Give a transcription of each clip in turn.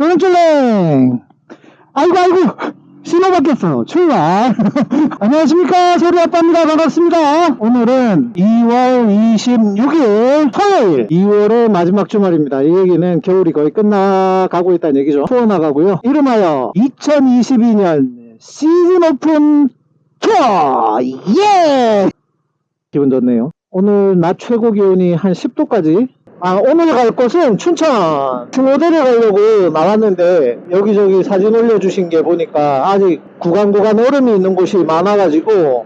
쫄랭쫄랭 아이고 아이고. 신호 바뀌었어 출발. 안녕하십니까. 소리아빠입니다. 반갑습니다. 오늘은 2월 26일 토요일. 2월의 마지막 주말입니다. 이 얘기는 겨울이 거의 끝나가고 있다는 얘기죠. 투어 나가고요. 이름하여 2022년 시즌 오픈 투어. 예! 기분 좋네요. 오늘 낮 최고 기온이 한 10도까지 아, 오늘 갈 곳은 춘천 중호대를 가려고 나왔는데 여기저기 사진 올려주신 게 보니까 아직 구간 구간 얼음이 있는 곳이 많아가지고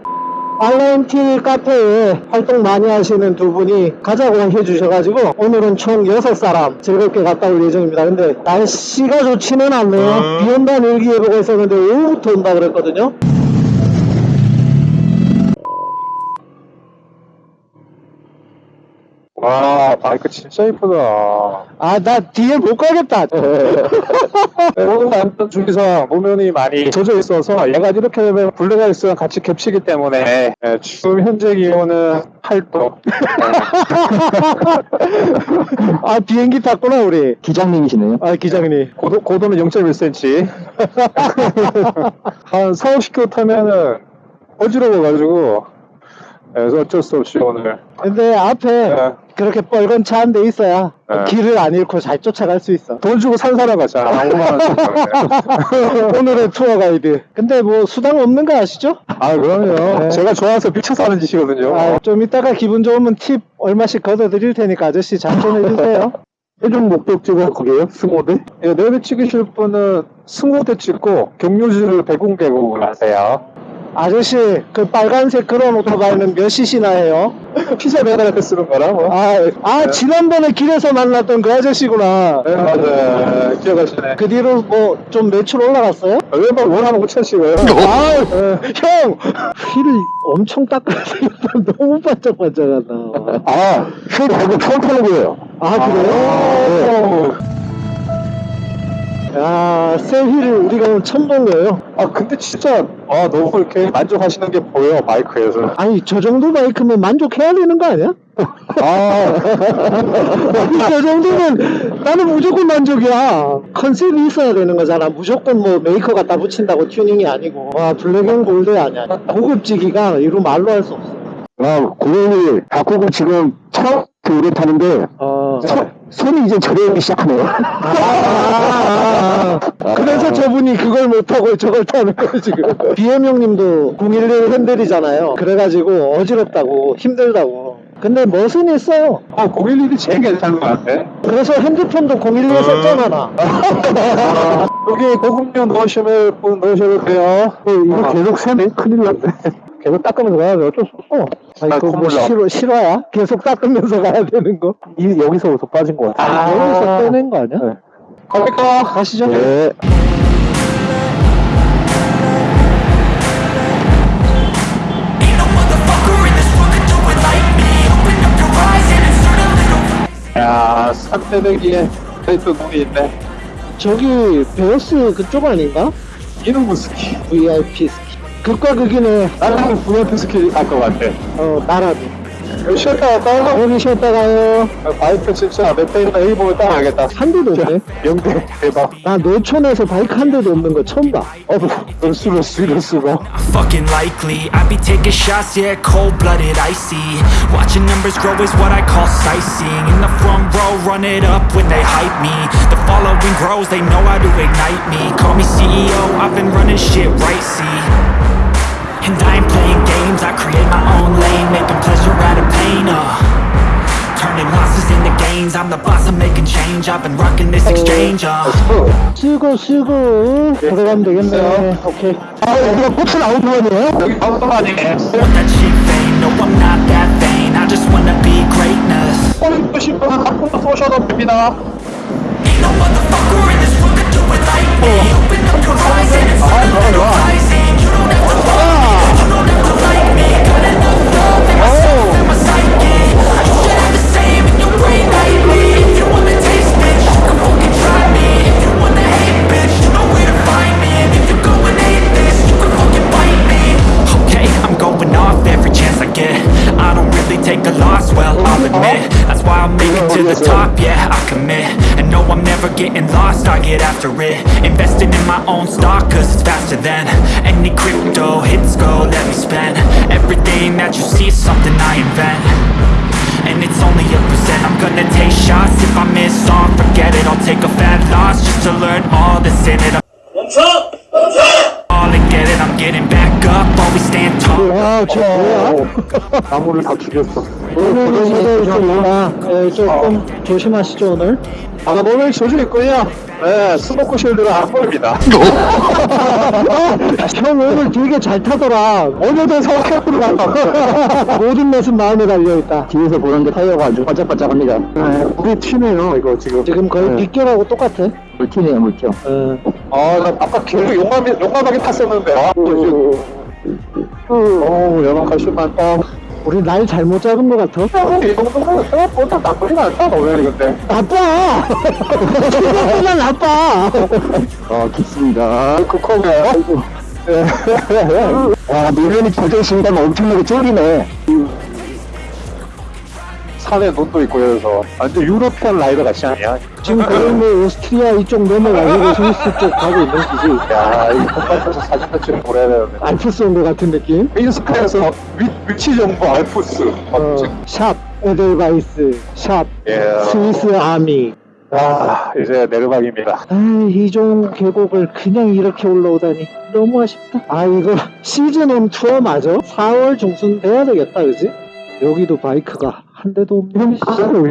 알렌틸 카페에 활동 많이 하시는 두 분이 가자고 해주셔가지고 오늘은 총 6사람 즐겁게 갔다 올 예정입니다. 근데 날씨가 좋지는 않네요. 비 온다는 일기예보가 있었는데 오후부터 온다 그랬거든요. 와 바이크 진짜 이쁘다 아, 나 뒤에 못 가겠다. 오늘 남편 중에서 노면이 많이 젖어 있어서 얘가 이렇게 되면 블랙아이스랑 같이 겹치기 때문에 예, 지금 현재 기온은 8도 아, 비행기 탔구나, 우리. 기장님이시네요. 아, 기장님. 고도, 고도는 0.1cm 한 4, 50km 타면은 어지러워가지고 예, 그래서 어쩔 수 없이 오늘 근데 앞에 예, 그렇게 뻘건 차 한 대 있어야 네. 길을 안 잃고 잘 쫓아갈 수 있어. 돈 주고 산 사람 같잖아 5만원 오늘의 투어 가이드. 근데 뭐 수당 없는 거 아시죠? 아 그럼요 네. 제가 좋아서 미쳐서 하는 짓이거든요 아, 좀 이따가 기분 좋으면 팁 얼마씩 걷어 드릴 테니까 아저씨 잘좀 해주세요. 최종 목적지가 거기에요? 승호대? 예, 내비 찍으실 분은 승호대 찍고 경유지를 백운 계곡을 하세요. 아저씨 그 빨간색 그런 오토바이는 몇 cc나 해요? 피자 배달할 때 쓰는 거라 뭐. 아, 아 지난번에 길에서 만났던 그 아저씨구나. 네, 맞아요. 기억하시네. 그 뒤로 뭐 좀 매출 올라갔어요? 왼발 원하는 5천씩을. 아, 형! 휠을 엄청 되겠다. 너무 반짝반짝하다. 아, 휠 말고 처음 타는 거예요. 아, 그래요? 야, 새 휠을 우리가 오늘 처음 본 거예요. 아, 근데 진짜, 아, 너무 이렇게 만족하시는 게 보여, 바이크에서. 아니, 저 정도 바이크면 만족해야 되는 거 아니야? 아, 저 정도면 나는 무조건 만족이야. 컨셉이 있어야 되는 거잖아. 무조건 뭐 메이커 갖다 붙인다고 튜닝이 아니고. 와, black and gold 아니야. 고급지기가 이루 말로 할 수 없어. 아, 고객님, 바꾸고 지금 처음 오래 타는데, 어. 손, 손이 이제 저려오기 시작하네요. 아, 그래서 저분이 그걸 못하고 저걸 타는 거예요 지금 BM 형님도 011 핸들이잖아요 그래가지고 어지럽다고 힘들다고 근데 멋은 있어요 아, 011이 제일 괜찮은 것 같아. 그래서 핸드폰도 011에 썼잖아 나 여기 고급류 넣으시면 분 넣으셔도 돼요. 어, 이거 계속 새네? 큰일 났네. 계속 닦으면서 가야 돼 어쩔 수 없어 아니 아, 그거 뭐 콧물 나. 실화, 실화야? 계속 닦으면서 가야 되는 거? 이, 여기서부터 빠진 것 같아요. 아, 여기서 빼낸 거 아니야? 네. 갑니까? 가시죠 네. 야, 산대대기에 페이트 눈이 있네. 저기 베어스 그쪽 아닌가? 이놈의 스키. VIP 극과 극이네 나는 VIP 스키 갈것 같아. 어 나라도 여기 쉬었다 갔다 여기 쉬었다 가요 바이크 진짜 넷페이나 A보면 딱 알겠다. 한 대도 없네 영대 대박. 나 노촌에서 바이크 한 대도 없는 거 처음 봐. 어, 그럴 수가, 이럴 수가. Fucking likely, I be taking shots, yeah, cold blooded, icy. Watching numbers grow is what I call sightseeing. In the front row, run it up when they hype me. The following grows, they know how to ignite me. Call me CEO, I've been running shit right, see. And I ain't playing games, I create my own lane, making pleasure out of pain, uh. Turning losses into gains, I'm the boss, I'm making change. I've been rocking this exchange, uh. 쓰고 쓰고 들어가면 되겠네. 오케이. 아, 여기가 꽃은 아웃도어네요? 여기 아무도 아니네. want that cheap fame, no I'm not that vain I just wanna be greatness 꼴 보신 분은 한번 쏘셔도 됩니다. Ain't no motherfucker in this world could do it like me Open up your eyes and it's not a little cause it's faster than Any crypto hits go, let me spend. Everything that you see is something I invent. And it's only a percent. I'm gonna take shots. If I miss on, forget it. I'll take a fat loss Just to learn all that's in it. I'm all and get it. I'm getting back 와, 저 뭐야? 나무를 다 죽였어. 오늘은 좀, 아, 예, 조금 조심하시죠, 오늘. 아, 몸에 조져 있고요. 네, 스모크 쉴드가 안 보입니다. 형 오늘 되게 잘 타더라. 오늘도 성격으로. 모든 것은 마음에 달려있다. 뒤에서 보는데 타이어가 아주 반짝반짝합니다. 네, 우리 튀네요, 이거 지금. 지금 거의 네. 빗결하고 똑같아. 물티네요, 물티요. 어, 아, 나 아까 계속 용감하게 탔었는데. 아, 어, 연막하시만, 어, 우리 날 잘못 잡은 것 같아. 이 정도면 생각보다 나쁘진 않다, 너왜 이건데. 나빠! 생각보다 나빠! 아, 좋습니다. 그 컵에, 아이고. 와, 노련이 젖어 있으니까 엄청나게 쫄리네. 산에 눈도 있고, 그래서. 완전 유로피안 라이더 같이 아니야? 지금 거의 뭐 오스트리아 이쪽 넘어가고 스위스 쪽 가고 있는 기지. 야, 이 컵밭에서 사진도 찍고 그래야 되는데. 알프스 온것 같은 느낌? 인스카에서 위, 위치 정보 알프스. 어, 샵, 에델바이스, 샵, 예. 스위스 아미. 아, 이제 내르막입니다. 아, 이종 계곡을 그냥 이렇게 올라오다니 너무 아쉽다. 아, 이거 시즌1 투어 맞아? 4월 중순 돼야 되겠다, 그지? 여기도 바이크가 한 대도 없네.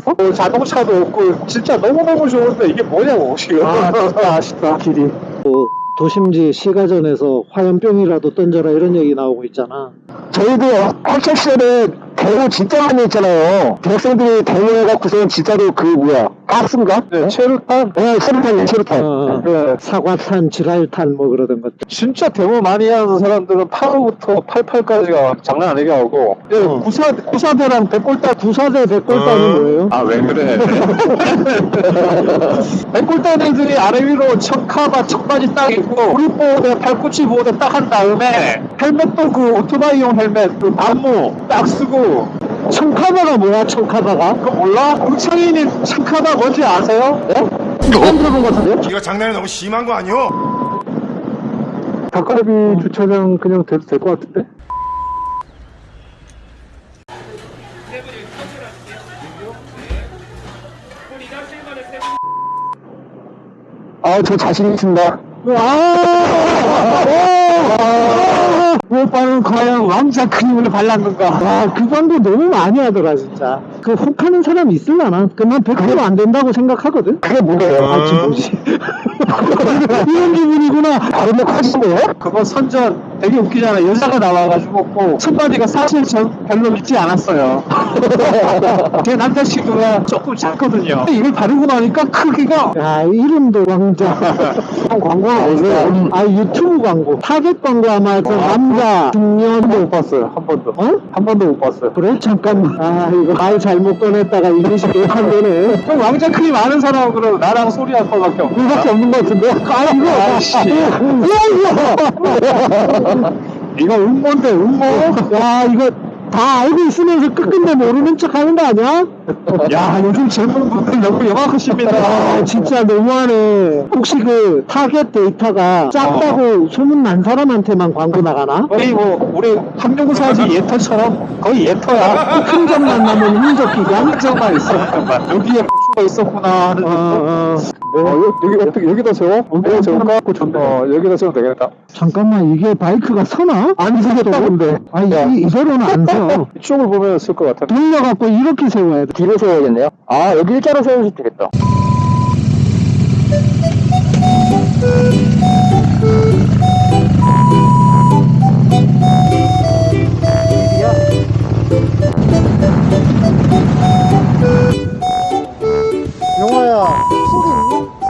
어, 자동차도 없고 진짜 너무너무 좋은데 이게 뭐냐고 지금 아, 진짜 아쉽다, 길이. 뭐, 도심지 시가전에서 화염병이라도 던져라 이런 얘기 나오고 있잖아. 저희도 학창 시절에 대회 진짜 많이 했잖아요. 대학생들이 대회 해갖고서 진짜로 그 뭐야 가스인가? 네, 체류탄 네, 체류탄이요, 체류탄. 어, 네, 사과탄, 지랄탄 뭐 그러던 것들. 진짜 데모 많이 하는 사람들은 8호부터 88까지가 장난 아니게 하고 네, 어. 구사, 구사대랑 백골단 구사대 백골단이 뭐예요? 아 왜 그래 백골단 애들이 아래 위로 척카바 척바지 딱 입고 우리보호대 팔꿈치 보호대 딱 한 다음에 헬멧도 그 오토바이용 헬멧 그 안무 딱 쓰고 청카바가 뭐야, 청카바가? 그거 몰라? 응창인이 척카바 뭔지 아세요? 네? 처음 들어본 것 같은데요? 이거 장난이 너무 심한 거 아니오? 닭갈비 주차장 그냥 돼도 될 것 같은데? 아, 저 자신 있습니다. 아! 오빠는 과연 왕자 크림을 발랐는가? 와, 그 광고 너무 많이 하더라, 진짜. 그 혹하는 사람 있을라나? 난 100%안 된다고 생각하거든? 그게 뭐예요? 아, 지금 뭐지? 이런 기분이구나. 다른 데 커진 거예요? 그거 선전 되게 웃기잖아. 여자가 나와가지고 꼭 첫마디가 사실 전 별로 믿지 않았어요. 제 남자친구가 조금 작거든요. 이걸 바르고 나니까 크기가 야, 이름도 왕자. 광고가 음. 아, 유튜브 광고. 타겟 광고 아마 저 남자, 중년, 한 번도 못 봤어요. 한 번도. 어? 한 번도 못 봤어요. 그래? 잠깐만. 아, 이거 말 잘못 꺼냈다가 이미지 개판 되네. 형 왕자 크림 아는 사람은 나랑 소리할 거밖에 없는 이거밖에 없는 것 같은데? 아, 이거. 아이씨. 야, 이거. 이거 음모인데 음모? 야, 이거 다 알고 있으면서 끝끝내 모르는 척 하는 거 아니야? 야 요즘 젊은 분들 너무 영악하십니다. 아, 진짜 너무하네. 혹시 그 타겟 데이터가 작다고 소문난 사람한테만 광고 나가나? 거의 뭐 우리 황룡사지 옛터처럼 거의 옛터야. 흔적만 남은 흔적 기관? 흔적만 있었구만. 여기에 고추가 있었구나 하는 어, 정도. 어. 어, 여기 어떻게 여기다 세워? 여기다 세울까? 어, 여기다 세우면 되겠다. 잠깐만, 이게 바이크가 서나? 안 서겠다, 근데. 아니, 이, 이대로는 안 서. 이쪽을 보면 쓸 것 같아. 돌려갖고 이렇게 세워야 돼. 뒤로 세워야겠네요. 아, 여기 일자로 세워도 되겠다. 소리 있나?